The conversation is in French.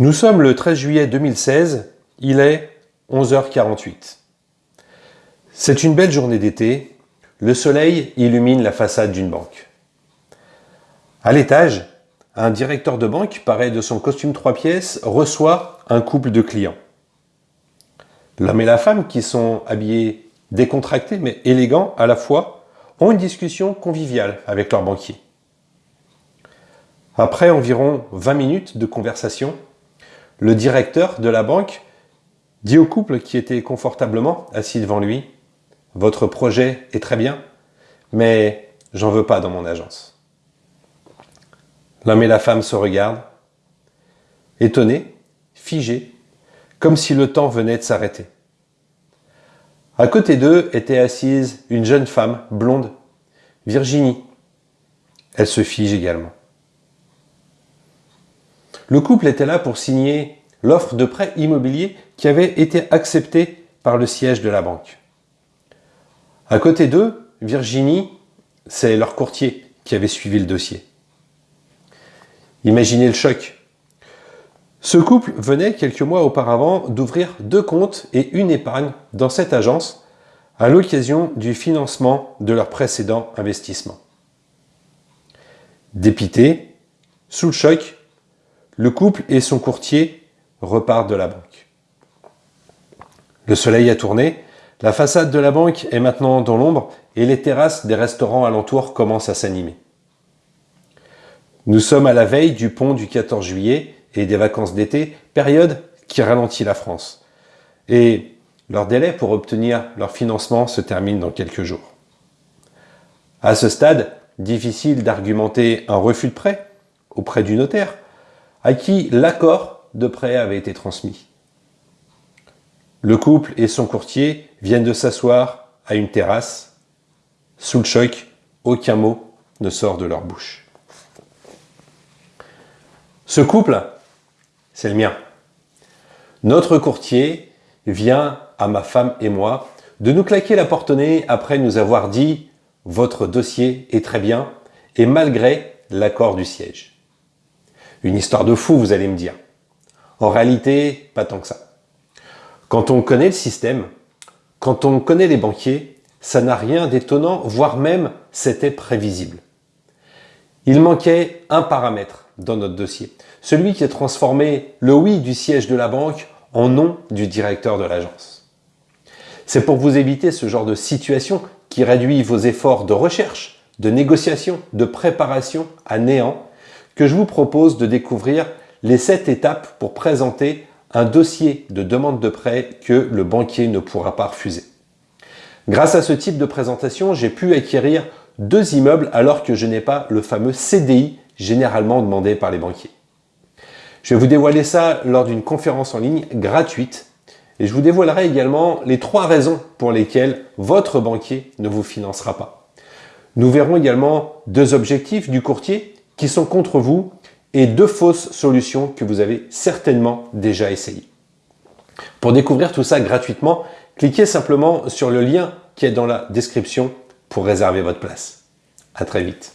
Nous sommes le 13 juillet 2016, il est 11h48. C'est une belle journée d'été, le soleil illumine la façade d'une banque. À l'étage, un directeur de banque, paraît de son costume trois pièces, reçoit un couple de clients. L'homme et la femme, qui sont habillés décontractés mais élégants à la fois, ont une discussion conviviale avec leur banquier. Après environ 20 minutes de conversation, le directeur de la banque dit au couple qui était confortablement assis devant lui « Votre projet est très bien, mais j'en veux pas dans mon agence. » L'homme et la femme se regardent, étonnés, figés, comme si le temps venait de s'arrêter. À côté d'eux était assise une jeune femme blonde, Virginie. Elle se fige également. Le couple était là pour signer l'offre de prêt immobilier qui avait été acceptée par le siège de la banque. À côté d'eux, Virginie, c'est leur courtier qui avait suivi le dossier. Imaginez le choc. Ce couple venait quelques mois auparavant d'ouvrir deux comptes et une épargne dans cette agence à l'occasion du financement de leur précédent investissement. Dépité, sous le choc, le couple et son courtier repartent de la banque. Le soleil a tourné, la façade de la banque est maintenant dans l'ombre et les terrasses des restaurants alentours commencent à s'animer. Nous sommes à la veille du pont du 14 juillet et des vacances d'été, période qui ralentit la France. Et leur délai pour obtenir leur financement se termine dans quelques jours. À ce stade, difficile d'argumenter un refus de prêt auprès du notaire, à qui l'accord de prêt avait été transmis. Le couple et son courtier viennent de s'asseoir à une terrasse. Sous le choc, aucun mot ne sort de leur bouche. Ce couple, c'est le mien. Notre courtier vient à ma femme et moi de nous claquer la porte au nez après nous avoir dit « Votre dossier est très bien » et malgré l'accord du siège. Une histoire de fou, vous allez me dire. En réalité, pas tant que ça. Quand on connaît le système, quand on connaît les banquiers, ça n'a rien d'étonnant, voire même c'était prévisible. Il manquait un paramètre dans notre dossier, celui qui a transformé le oui du siège de la banque en non du directeur de l'agence. C'est pour vous éviter ce genre de situation qui réduit vos efforts de recherche, de négociation, de préparation à néant que je vous propose de découvrir les 7 étapes pour présenter un dossier de demande de prêt que le banquier ne pourra pas refuser. Grâce à ce type de présentation, j'ai pu acquérir deux immeubles alors que je n'ai pas le fameux CDI généralement demandé par les banquiers. Je vais vous dévoiler ça lors d'une conférence en ligne gratuite et je vous dévoilerai également les trois raisons pour lesquelles votre banquier ne vous financera pas. Nous verrons également deux objectifs du courtier qui sont contre vous et deux fausses solutions que vous avez certainement déjà essayées. Pour découvrir tout ça gratuitement, cliquez simplement sur le lien qui est dans la description pour réserver votre place. À très vite.